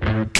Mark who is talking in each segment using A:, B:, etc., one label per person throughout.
A: Música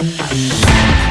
A: Yeah.